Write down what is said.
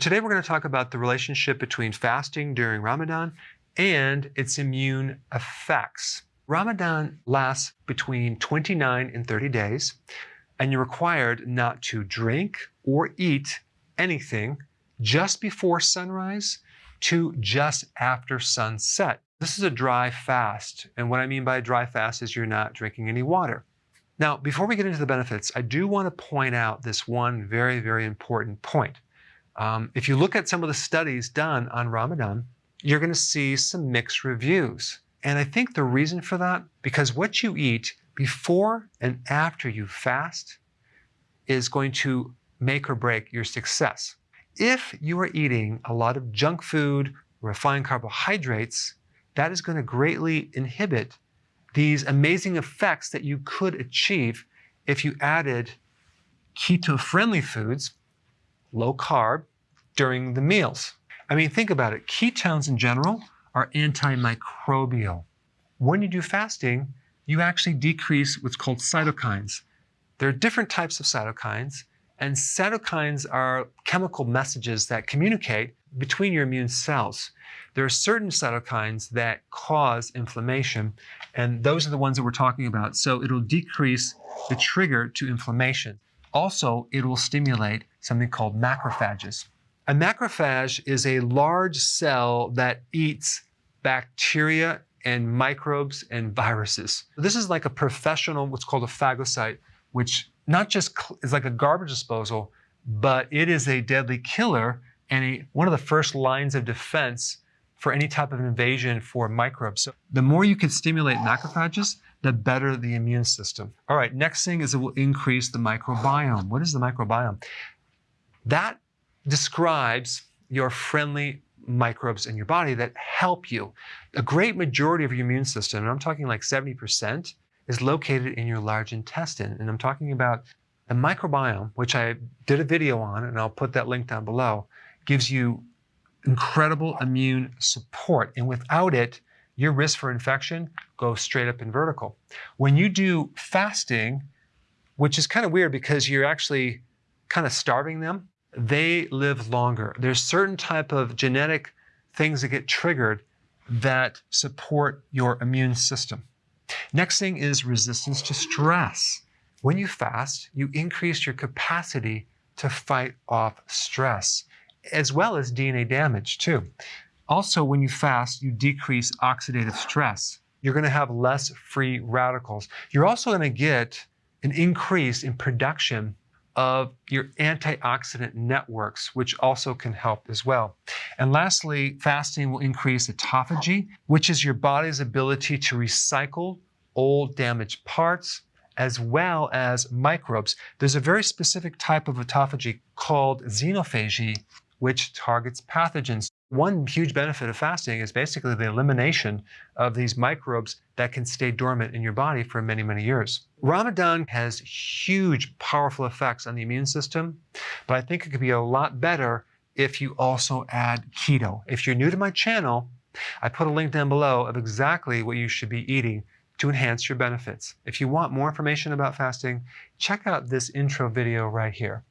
Today we're going to talk about the relationship between fasting during Ramadan and its immune effects. Ramadan lasts between 29 and 30 days, and you're required not to drink or eat anything just before sunrise to just after sunset. This is a dry fast, and what I mean by a dry fast is you're not drinking any water. Now, before we get into the benefits, I do want to point out this one very, very important point. Um, if you look at some of the studies done on Ramadan, you're going to see some mixed reviews. And I think the reason for that, because what you eat before and after you fast is going to make or break your success. If you are eating a lot of junk food, refined carbohydrates, that is going to greatly inhibit these amazing effects that you could achieve if you added keto-friendly foods, low carb, during the meals. I mean, think about it. Ketones in general are antimicrobial. When you do fasting, you actually decrease what's called cytokines. There are different types of cytokines, and cytokines are chemical messages that communicate between your immune cells. There are certain cytokines that cause inflammation, and those are the ones that we're talking about. So it'll decrease the trigger to inflammation. Also, it will stimulate something called macrophages. A macrophage is a large cell that eats bacteria and microbes and viruses. This is like a professional, what's called a phagocyte, which not just is like a garbage disposal, but it is a deadly killer and a, one of the first lines of defense for any type of invasion for microbes. So the more you can stimulate macrophages, the better the immune system. All right, next thing is it will increase the microbiome. What is the microbiome? That describes your friendly microbes in your body that help you. A great majority of your immune system, and I'm talking like 70%, is located in your large intestine. And I'm talking about the microbiome, which I did a video on, and I'll put that link down below, gives you incredible immune support. And without it, your risk for infection goes straight up in vertical. When you do fasting, which is kind of weird because you're actually kind of starving them, they live longer. There's certain type of genetic things that get triggered that support your immune system. Next thing is resistance to stress. When you fast, you increase your capacity to fight off stress, as well as DNA damage too. Also, when you fast, you decrease oxidative stress. You're going to have less free radicals. You're also going to get an increase in production of your antioxidant networks, which also can help as well. And lastly, fasting will increase autophagy, which is your body's ability to recycle old damaged parts as well as microbes. There's a very specific type of autophagy called xenophagy, which targets pathogens. One huge benefit of fasting is basically the elimination of these microbes that can stay dormant in your body for many, many years. Ramadan has huge, powerful effects on the immune system, but I think it could be a lot better if you also add keto. If you're new to my channel, I put a link down below of exactly what you should be eating to enhance your benefits. If you want more information about fasting, check out this intro video right here.